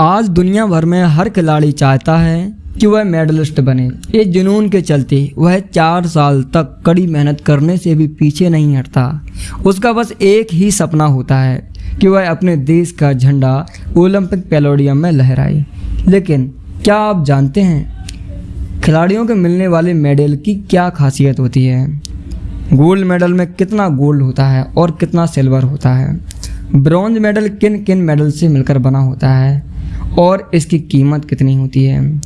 आज दुनिया भर में हर खिलाड़ी चाहता है कि वह मेडलिस्ट बने। इस जुनून के चलते वह चार साल तक कड़ी मेहनत करने से भी पीछे नहीं हटता। उसका बस एक ही सपना होता है कि वह अपने देश का झंडा ओलंपिक पेलोडियम में लहराए। लेकिन क्या आप जानते हैं, खिलाड़ियों के मिलने वाले मेडल की क्या खासियत होती है? गोल्ड मेडल में कितना गोल्ड होता है और कितना सिल्वर होता है? ब्रॉन्ज मेडल किन किन मेडल से मिलकर बना होता है? और इसकी कीमत कितनी होती है?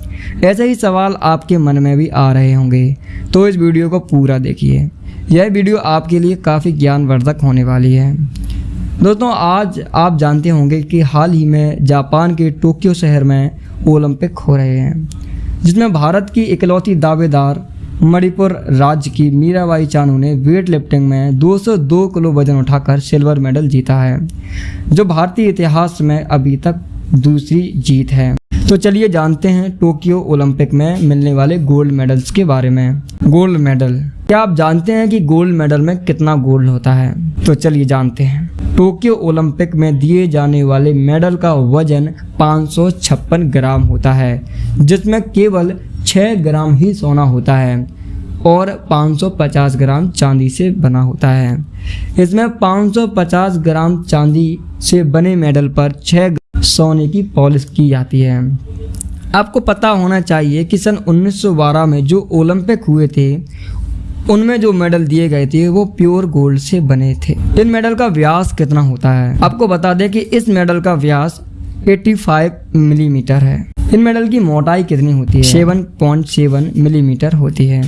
ऐसे ही सवाल आपके मन में भी आ रहे होंगे। तो इस वीडियो को पूरा देखिए। यह वीडियो आपके लिए काफ़ी ज्ञानवर्धक होने वाली है। दोस्तों, आज आप जानते होंगे कि हाल ही में जापान के टोक्यो शहर में ओलंपिक हो रहे हैं, जिसमें भारत की इकलौती दावेदार मणिपुर राज्य की मीराबाई चानू ने वेट लिफ्टिंग में 202 किलो वज़न उठाकर सिल्वर मेडल जीता है, जो भारतीय इतिहास में अभी तक दूसरी जीत है। तो चलिए जानते हैं टोक्यो ओलंपिक में मिलने वाले गोल्ड मेडल्स के बारे में। Gold medal. क्या आप जानते हैं कि गोल्ड मेडल में कितना गोल्ड होता है? तो चलिए जानते हैं। टोक्यो ओलंपिक में दिए जाने वाले मेडल का वज़न पाँच ग्राम होता है, जिसमें केवल 6 ग्राम ही सोना होता है और 550 ग्राम चांदी से बना होता है। इसमें 550 ग्राम चांदी से बने मेडल पर 6 सोने की पॉलिश की जाती है। आपको पता होना चाहिए कि सन 1912 में जो ओलंपिक हुए थे, उनमें जो मेडल दिए गए थे, वो प्योर गोल्ड से बने थे। इन मेडल का व्यास कितना होता है? आपको बता दें कि इस मेडल का व्यास 85 मिलीमीटर है। इन मेडल की मोटाई कितनी होती है? 7.7 मिलीमीटर होती है।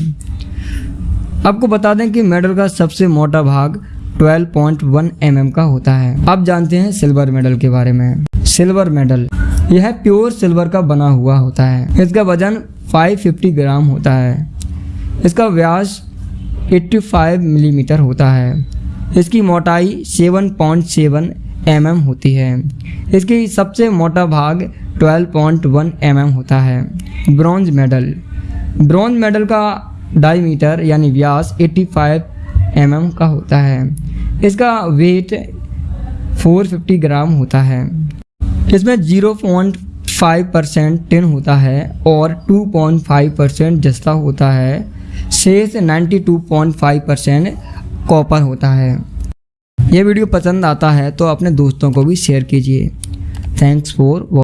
आपको बता दें कि मेडल का सबसे मोटा भाग 12.1 पॉइंट mm का होता है। आप जानते हैं सिल्वर मेडल के बारे में। सिल्वर मेडल यह प्योर सिल्वर का बना हुआ होता है। इसका वज़न 550 ग्राम होता है। इसका व्यास 85 मिलीमीटर mm होता है। इसकी मोटाई 7.7 mm होती है। इसकी सबसे मोटा भाग 12.1 mm होता है। ब्रॉन्ज मेडल ब्रॉन्ज मेडल का डायमीटर यानी व्यास 85 mm का होता है। इसका वेट 450 ग्राम होता है। इसमें 0.5 परसेंट टिन होता है और 2.5 परसेंट जस्ता होता है। शेष 92.5 परसेंट कॉपर होता है। यह वीडियो पसंद आता है तो अपने दोस्तों को भी शेयर कीजिए। Thanks for